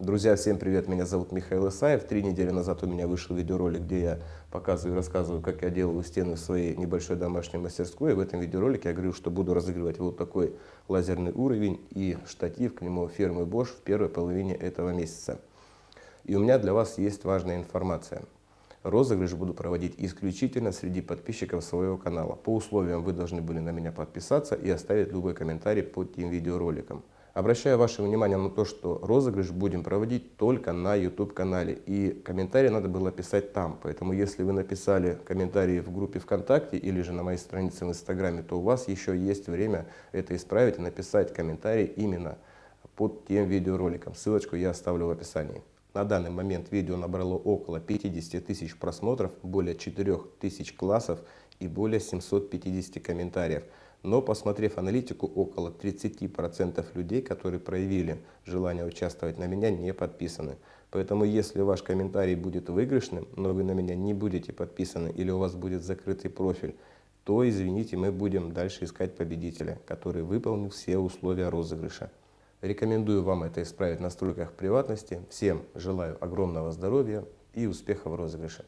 Друзья, всем привет, меня зовут Михаил Исаев. Три недели назад у меня вышел видеоролик, где я показываю и рассказываю, как я делаю стены в своей небольшой домашней мастерской. И в этом видеоролике я говорю, что буду разыгрывать вот такой лазерный уровень и штатив к нему фирмы Bosch в первой половине этого месяца. И у меня для вас есть важная информация. Розыгрыш буду проводить исключительно среди подписчиков своего канала. По условиям вы должны были на меня подписаться и оставить любой комментарий под тем видеороликом. Обращаю ваше внимание на то, что розыгрыш будем проводить только на YouTube канале. И комментарии надо было писать там. Поэтому если вы написали комментарии в группе ВКонтакте или же на моей странице в Инстаграме, то у вас еще есть время это исправить и написать комментарий именно под тем видеороликом. Ссылочку я оставлю в описании. На данный момент видео набрало около 50 тысяч просмотров, более 4 тысяч классов и более 750 комментариев. Но посмотрев аналитику, около 30% людей, которые проявили желание участвовать на меня, не подписаны. Поэтому если ваш комментарий будет выигрышным, но вы на меня не будете подписаны или у вас будет закрытый профиль, то, извините, мы будем дальше искать победителя, который выполнил все условия розыгрыша. Рекомендую вам это исправить в настройках приватности. Всем желаю огромного здоровья и успехов в розыгрыше.